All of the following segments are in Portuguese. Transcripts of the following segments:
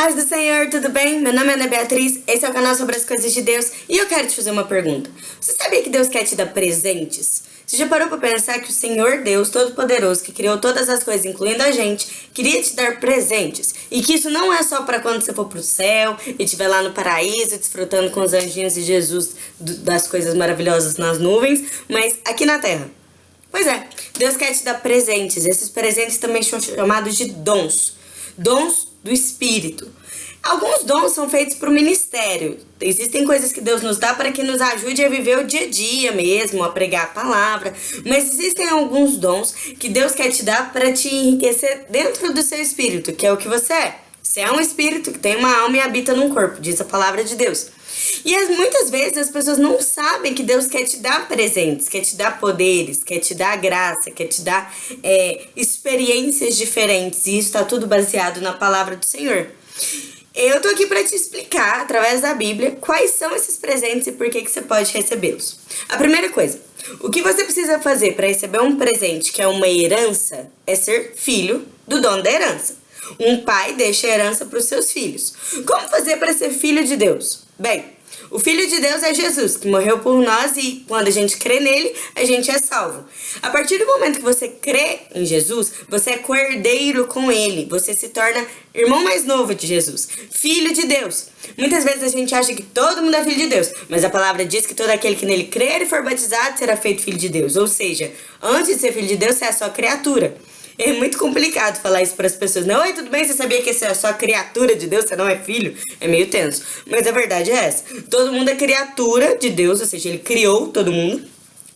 Paz do Senhor, tudo bem? Meu nome é Ana Beatriz, esse é o canal sobre as coisas de Deus e eu quero te fazer uma pergunta. Você sabia que Deus quer te dar presentes? Você já parou para pensar que o Senhor Deus Todo-Poderoso, que criou todas as coisas, incluindo a gente, queria te dar presentes? E que isso não é só para quando você for pro céu e estiver lá no paraíso, desfrutando com os anjinhos e Jesus das coisas maravilhosas nas nuvens, mas aqui na terra. Pois é, Deus quer te dar presentes. Esses presentes também são chamados de dons. Dons do Espírito. Alguns dons são feitos para o ministério. Existem coisas que Deus nos dá para que nos ajude a viver o dia a dia mesmo, a pregar a palavra. Mas existem alguns dons que Deus quer te dar para te enriquecer dentro do seu espírito, que é o que você é. Você é um espírito que tem uma alma e habita num corpo, diz a palavra de Deus. E as, muitas vezes as pessoas não sabem que Deus quer te dar presentes, quer te dar poderes, quer te dar graça, quer te dar é, experiências diferentes. E isso está tudo baseado na palavra do Senhor. Eu tô aqui para te explicar, através da Bíblia, quais são esses presentes e por que, que você pode recebê-los. A primeira coisa, o que você precisa fazer para receber um presente que é uma herança é ser filho do dono da herança. Um pai deixa herança para os seus filhos. Como fazer para ser filho de Deus? Bem, o Filho de Deus é Jesus, que morreu por nós e quando a gente crê nele, a gente é salvo. A partir do momento que você crê em Jesus, você é cordeiro com ele. Você se torna irmão mais novo de Jesus, filho de Deus. Muitas vezes a gente acha que todo mundo é filho de Deus, mas a palavra diz que todo aquele que nele crer e for batizado será feito filho de Deus. Ou seja, antes de ser filho de Deus, você é só criatura. É muito complicado falar isso para as pessoas. Não, oi, tudo bem? Você sabia que você é só criatura de Deus? Você não é filho? É meio tenso. Mas a verdade é essa. Todo mundo é criatura de Deus, ou seja, ele criou todo mundo.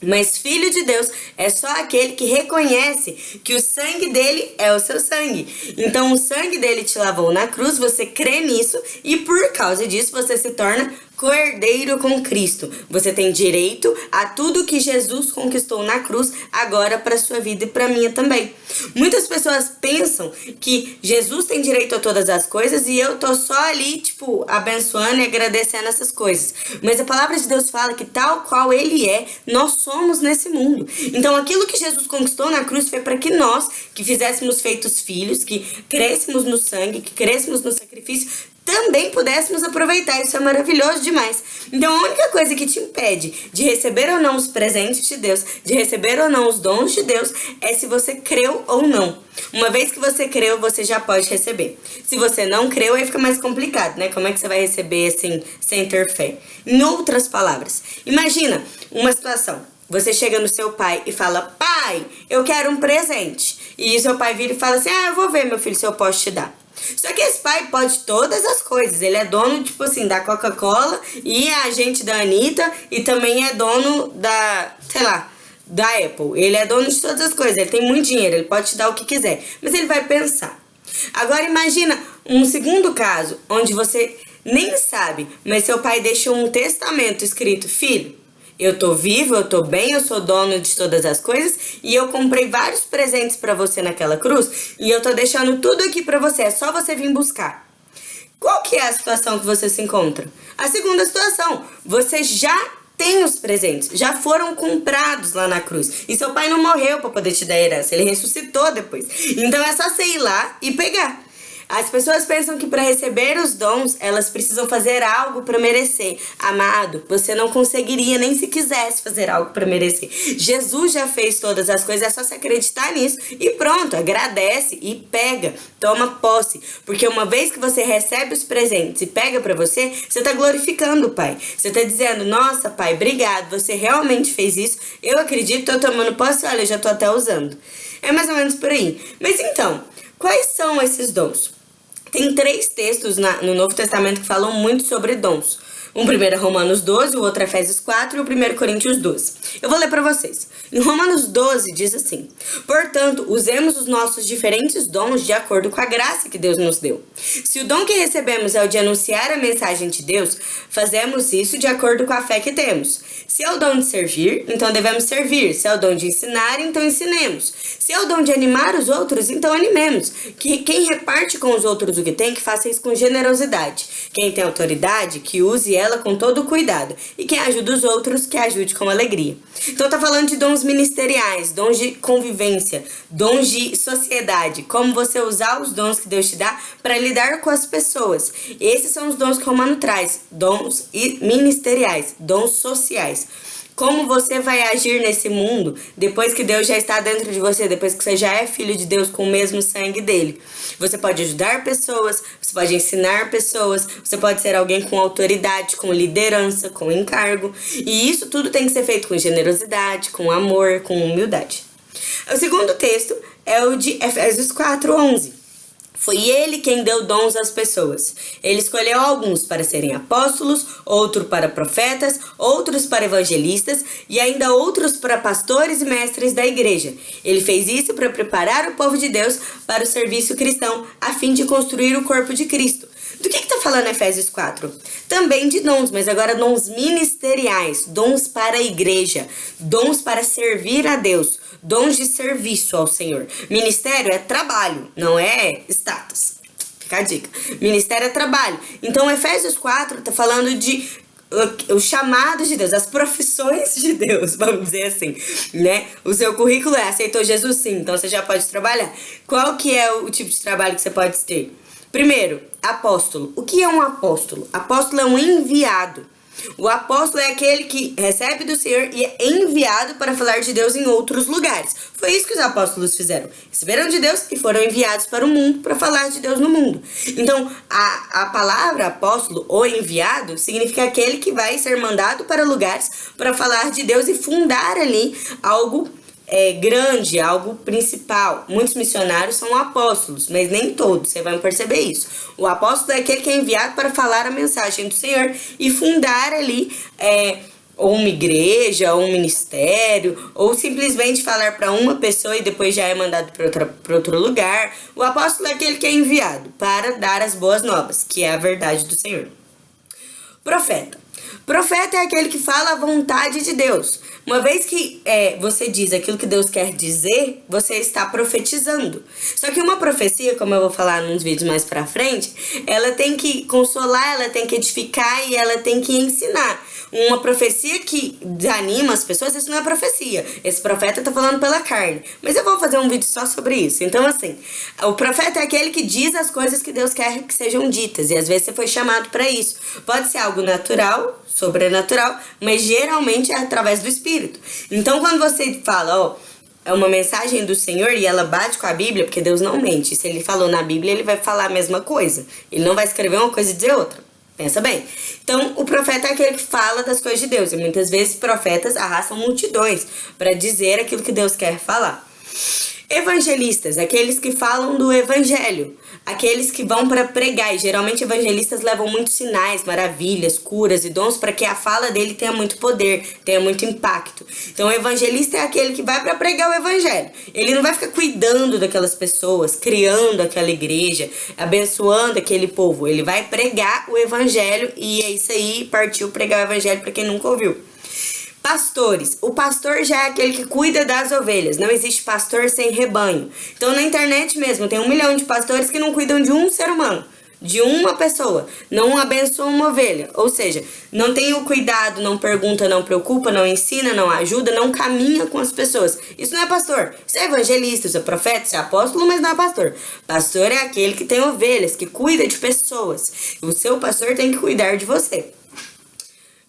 Mas filho de Deus é só aquele que reconhece que o sangue dele é o seu sangue. Então o sangue dele te lavou na cruz, você crê nisso e por causa disso você se torna Cordeiro com Cristo. Você tem direito a tudo que Jesus conquistou na cruz agora para sua vida e para minha também. Muitas pessoas pensam que Jesus tem direito a todas as coisas e eu tô só ali, tipo, abençoando e agradecendo essas coisas. Mas a palavra de Deus fala que tal qual ele é, nós somos nesse mundo. Então aquilo que Jesus conquistou na cruz foi para que nós, que fizéssemos feitos filhos, que crescemos no sangue, que crescemos no sacrifício, também pudéssemos aproveitar. Isso é maravilhoso demais. Então, a única coisa que te impede de receber ou não os presentes de Deus, de receber ou não os dons de Deus, é se você creu ou não. Uma vez que você creu, você já pode receber. Se você não creu, aí fica mais complicado, né? Como é que você vai receber assim, sem ter fé? Em outras palavras, imagina uma situação. Você chega no seu pai e fala, pai, eu quero um presente. E seu pai vira e fala assim, ah, eu vou ver, meu filho, se eu posso te dar. Só que esse pai pode todas as coisas. Ele é dono, tipo assim, da Coca-Cola e é agente da Anitta e também é dono da, sei lá, da Apple. Ele é dono de todas as coisas. Ele tem muito dinheiro, ele pode te dar o que quiser. Mas ele vai pensar. Agora imagina um segundo caso, onde você nem sabe, mas seu pai deixou um testamento escrito, filho, eu tô vivo, eu tô bem, eu sou dono de todas as coisas e eu comprei vários presentes para você naquela cruz e eu tô deixando tudo aqui para você, é só você vir buscar. Qual que é a situação que você se encontra? A segunda situação, você já tem os presentes, já foram comprados lá na cruz. E seu pai não morreu para poder te dar herança, ele ressuscitou depois. Então é só você ir lá e pegar. As pessoas pensam que para receber os dons, elas precisam fazer algo para merecer. Amado, você não conseguiria nem se quisesse fazer algo para merecer. Jesus já fez todas as coisas, é só se acreditar nisso e pronto, agradece e pega, toma posse. Porque uma vez que você recebe os presentes e pega para você, você está glorificando o Pai. Você está dizendo, nossa Pai, obrigado, você realmente fez isso. Eu acredito, estou tomando posse, olha, eu já estou até usando. É mais ou menos por aí. Mas então, quais são esses dons? Tem três textos na, no Novo Testamento que falam muito sobre dons. Um primeiro é Romanos 12, o outro é Efésios 4 e o primeiro Coríntios 12. Eu vou ler para vocês. Em Romanos 12 diz assim: Portanto, usemos os nossos diferentes dons de acordo com a graça que Deus nos deu. Se o dom que recebemos é o de anunciar a mensagem de Deus, fazemos isso de acordo com a fé que temos. Se é o dom de servir, então devemos servir. Se é o dom de ensinar, então ensinemos. Se é o dom de animar os outros, então animemos. Que quem reparte com os outros o que tem, que faça isso com generosidade. Quem tem autoridade, que use zela com todo cuidado, e quem ajuda os outros, que ajude com alegria. Então tá falando de dons ministeriais, dons de convivência, dons de sociedade, como você usar os dons que Deus te dá para lidar com as pessoas. Esses são os dons que o Romano traz, dons ministeriais, dons sociais. Como você vai agir nesse mundo depois que Deus já está dentro de você, depois que você já é filho de Deus com o mesmo sangue dele? Você pode ajudar pessoas, você pode ensinar pessoas, você pode ser alguém com autoridade, com liderança, com encargo. E isso tudo tem que ser feito com generosidade, com amor, com humildade. O segundo texto é o de Efésios 4, 11. Foi ele quem deu dons às pessoas. Ele escolheu alguns para serem apóstolos, outros para profetas, outros para evangelistas e ainda outros para pastores e mestres da igreja. Ele fez isso para preparar o povo de Deus para o serviço cristão, a fim de construir o corpo de Cristo. Do que está falando Efésios 4? Também de dons, mas agora dons ministeriais, dons para a igreja, dons para servir a Deus, dons de serviço ao Senhor. Ministério é trabalho, não é status. Fica a dica. Ministério é trabalho. Então, Efésios 4 está falando de o chamado de Deus, as profissões de Deus, vamos dizer assim, né? O seu currículo é aceitou Jesus sim, então você já pode trabalhar. Qual que é o tipo de trabalho que você pode ter? Primeiro, apóstolo. O que é um apóstolo? Apóstolo é um enviado. O apóstolo é aquele que recebe do Senhor e é enviado para falar de Deus em outros lugares. Foi isso que os apóstolos fizeram. Receberam de Deus e foram enviados para o mundo para falar de Deus no mundo. Então, a, a palavra apóstolo ou enviado significa aquele que vai ser mandado para lugares para falar de Deus e fundar ali algo é, grande, algo principal. Muitos missionários são apóstolos, mas nem todos, você vai perceber isso. O apóstolo é aquele que é enviado para falar a mensagem do Senhor e fundar ali é, ou uma igreja, ou um ministério, ou simplesmente falar para uma pessoa e depois já é mandado para outro lugar. O apóstolo é aquele que é enviado para dar as boas novas, que é a verdade do Senhor. Profeta. Profeta é aquele que fala a vontade de Deus. Uma vez que é, você diz aquilo que Deus quer dizer, você está profetizando. Só que uma profecia, como eu vou falar nos vídeos mais pra frente, ela tem que consolar, ela tem que edificar e ela tem que ensinar. Uma profecia que desanima as pessoas, isso não é profecia. Esse profeta tá falando pela carne. Mas eu vou fazer um vídeo só sobre isso. Então, assim, o profeta é aquele que diz as coisas que Deus quer que sejam ditas. E às vezes você foi chamado para isso. Pode ser algo natural, sobrenatural, mas geralmente é através do Espírito. Então, quando você fala, ó, é uma mensagem do Senhor e ela bate com a Bíblia, porque Deus não mente. Se ele falou na Bíblia, ele vai falar a mesma coisa. Ele não vai escrever uma coisa e dizer outra. Pensa bem. Então, o profeta é aquele que fala das coisas de Deus. E muitas vezes profetas arrastam multidões para dizer aquilo que Deus quer falar. Evangelistas, aqueles que falam do evangelho, aqueles que vão para pregar. E geralmente evangelistas levam muitos sinais, maravilhas, curas e dons para que a fala dele tenha muito poder, tenha muito impacto. Então, o evangelista é aquele que vai para pregar o evangelho. Ele não vai ficar cuidando daquelas pessoas, criando aquela igreja, abençoando aquele povo. Ele vai pregar o evangelho e é isso aí, partiu pregar o evangelho para quem nunca ouviu. Pastores. O pastor já é aquele que cuida das ovelhas. Não existe pastor sem rebanho. Então, na internet mesmo, tem um milhão de pastores que não cuidam de um ser humano. De uma pessoa. Não abençoam uma ovelha. Ou seja, não tem o cuidado, não pergunta, não preocupa, não ensina, não ajuda, não caminha com as pessoas. Isso não é pastor. Isso é evangelista, isso é profeta, isso é apóstolo, mas não é pastor. Pastor é aquele que tem ovelhas, que cuida de pessoas. O seu pastor tem que cuidar de você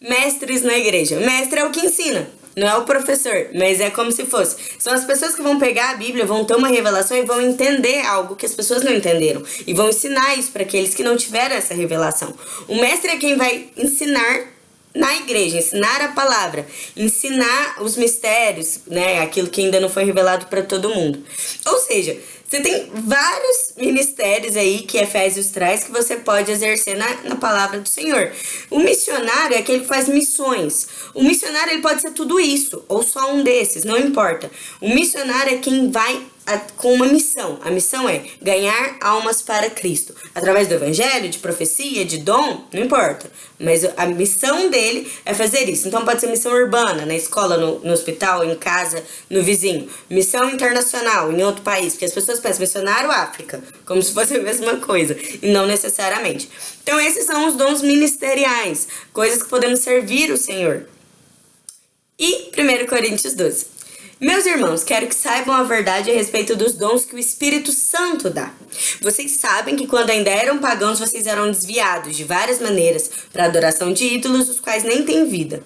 mestres na igreja. Mestre é o que ensina, não é o professor, mas é como se fosse. São as pessoas que vão pegar a Bíblia, vão ter uma revelação e vão entender algo que as pessoas não entenderam. E vão ensinar isso para aqueles que não tiveram essa revelação. O mestre é quem vai ensinar na igreja, ensinar a palavra, ensinar os mistérios, né, aquilo que ainda não foi revelado para todo mundo. Ou seja, você tem vários ministérios aí que Efésios traz que você pode exercer na, na palavra do Senhor. O missionário é aquele que faz missões. O missionário ele pode ser tudo isso, ou só um desses, não importa. O missionário é quem vai com uma missão. A missão é ganhar almas para Cristo. Através do evangelho, de profecia, de dom, não importa. Mas a missão dele é fazer isso. Então pode ser missão urbana, na escola, no, no hospital, em casa, no vizinho. Missão internacional, em outro país. Porque as pessoas pensam missionário África, como se fosse a mesma coisa. E não necessariamente. Então esses são os dons ministeriais. Coisas que podemos servir o Senhor. E 1 Coríntios 12. Meus irmãos, quero que saibam a verdade a respeito dos dons que o Espírito Santo dá. Vocês sabem que quando ainda eram pagãos, vocês eram desviados de várias maneiras para adoração de ídolos, os quais nem têm vida.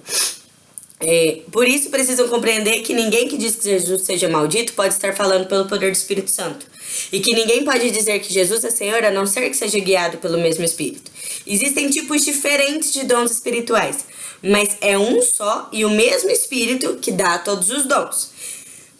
É, por isso precisam compreender que ninguém que diz que Jesus seja maldito pode estar falando pelo poder do Espírito Santo. E que ninguém pode dizer que Jesus é Senhor a não ser que seja guiado pelo mesmo Espírito. Existem tipos diferentes de dons espirituais, mas é um só e o mesmo Espírito que dá todos os dons.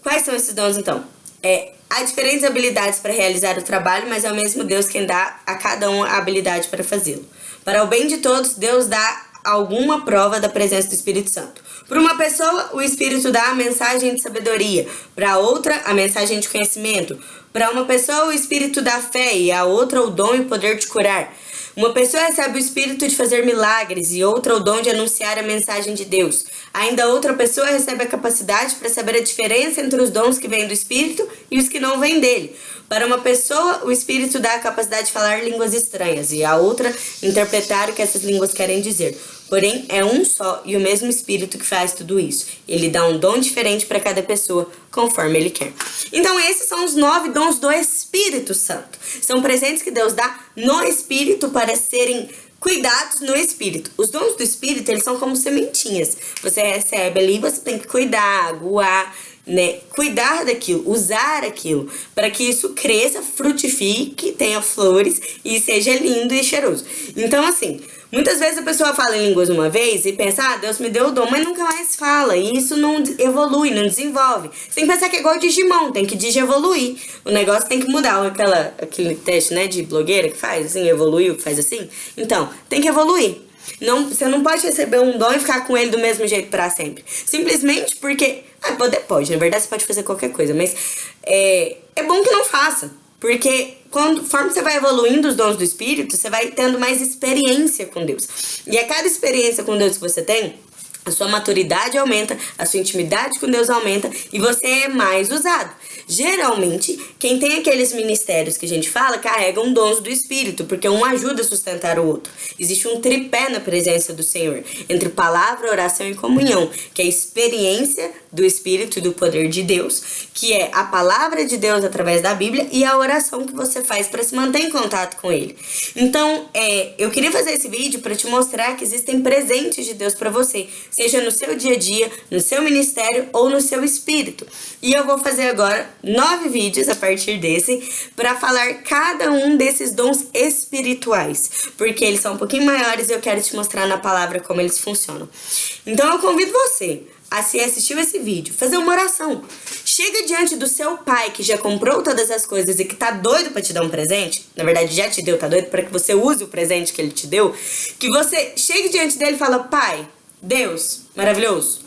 Quais são esses dons então? É, há diferentes habilidades para realizar o trabalho, mas é o mesmo Deus quem dá a cada um a habilidade para fazê-lo. Para o bem de todos, Deus dá alguma prova da presença do Espírito Santo. Para uma pessoa, o Espírito dá a mensagem de sabedoria, para outra, a mensagem de conhecimento. Para uma pessoa, o Espírito dá fé e a outra o dom e o poder de curar. Uma pessoa recebe o espírito de fazer milagres e outra o dom de anunciar a mensagem de Deus. Ainda outra pessoa recebe a capacidade para saber a diferença entre os dons que vêm do espírito e os que não vêm dele. Para uma pessoa, o espírito dá a capacidade de falar línguas estranhas e a outra interpretar o que essas línguas querem dizer. Porém, é um só e o mesmo Espírito que faz tudo isso. Ele dá um dom diferente para cada pessoa, conforme ele quer. Então, esses são os nove dons do Espírito Santo. São presentes que Deus dá no Espírito para serem cuidados no Espírito. Os dons do Espírito, eles são como sementinhas. Você recebe ali, você tem que cuidar, aguar, né? Cuidar daquilo, usar aquilo, para que isso cresça, frutifique, tenha flores e seja lindo e cheiroso. Então, assim, Muitas vezes a pessoa fala em línguas uma vez e pensa, ah, Deus me deu o dom, mas nunca mais fala. E isso não evolui, não desenvolve. Você tem que pensar que é igual Digimon, tem que digievoluir. O negócio tem que mudar. Aquela, aquele teste, né, de blogueira que faz assim, evoluiu, faz assim. Então, tem que evoluir. Não, você não pode receber um dom e ficar com ele do mesmo jeito para sempre. Simplesmente porque. Ah, poder pode, na verdade você pode fazer qualquer coisa, mas é, é bom que não faça. Porque conforme você vai evoluindo os dons do Espírito, você vai tendo mais experiência com Deus. E a cada experiência com Deus que você tem, a sua maturidade aumenta, a sua intimidade com Deus aumenta e você é mais usado. Geralmente, quem tem aqueles ministérios que a gente fala carregam dons do Espírito, porque um ajuda a sustentar o outro. Existe um tripé na presença do Senhor, entre palavra, oração e comunhão, que é a experiência do Espírito e do poder de Deus, que é a palavra de Deus através da Bíblia e a oração que você faz para se manter em contato com Ele. Então, é, eu queria fazer esse vídeo para te mostrar que existem presentes de Deus para você, seja no seu dia a dia, no seu ministério ou no seu espírito. E eu vou fazer agora nove vídeos a partir desse para falar cada um desses dons espirituais, porque eles são um pouquinho maiores e eu quero te mostrar na palavra como eles funcionam. Então eu convido você a se assistiu esse vídeo, fazer uma oração. Chega diante do seu pai que já comprou todas as coisas e que tá doido para te dar um presente, na verdade já te deu, tá doido para que você use o presente que ele te deu, que você chegue diante dele e fala: "Pai, Deus, maravilhoso.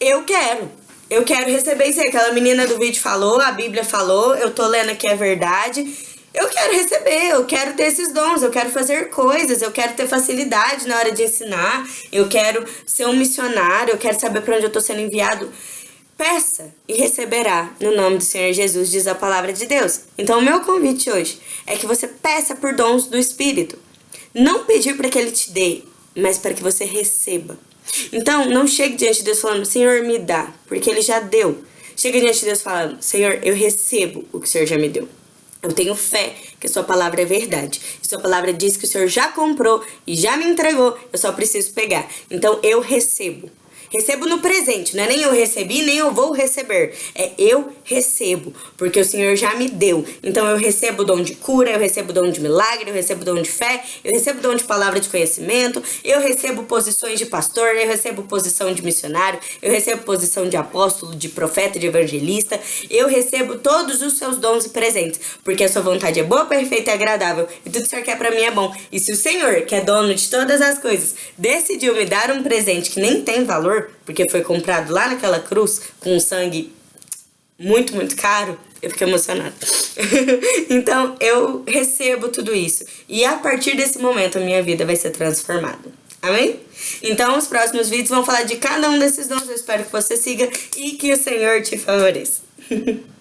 Eu quero eu quero receber isso. Aquela menina do vídeo falou, a Bíblia falou, eu tô lendo aqui a verdade. Eu quero receber, eu quero ter esses dons, eu quero fazer coisas, eu quero ter facilidade na hora de ensinar, eu quero ser um missionário, eu quero saber para onde eu tô sendo enviado. Peça e receberá no nome do Senhor Jesus, diz a palavra de Deus. Então, o meu convite hoje é que você peça por dons do Espírito. Não pedir para que ele te dê, mas para que você receba. Então, não chegue diante de Deus falando, Senhor, me dá, porque Ele já deu. Chega diante de Deus falando, Senhor, eu recebo o que o Senhor já me deu. Eu tenho fé que a sua palavra é verdade. E sua palavra diz que o Senhor já comprou e já me entregou, eu só preciso pegar. Então, eu recebo. Recebo no presente, não é nem eu recebi, nem eu vou receber. É eu recebo, porque o Senhor já me deu. Então eu recebo o dom de cura, eu recebo o dom de milagre, eu recebo o dom de fé, eu recebo o dom de palavra de conhecimento, eu recebo posições de pastor, eu recebo posição de missionário, eu recebo posição de apóstolo, de profeta, de evangelista. Eu recebo todos os seus dons e presentes, porque a sua vontade é boa, perfeita e agradável, e tudo que o Senhor quer para mim é bom. E se o Senhor, que é dono de todas as coisas, decidiu me dar um presente que nem tem porque foi comprado lá naquela cruz com um sangue muito, muito caro, Eu fiquei emocionada. então, eu recebo tudo isso. E a partir desse momento, a minha vida vai ser transformada. Amém? Então, os próximos vídeos vão falar de cada um desses dons. Eu espero que você siga e que o Senhor te favoreça.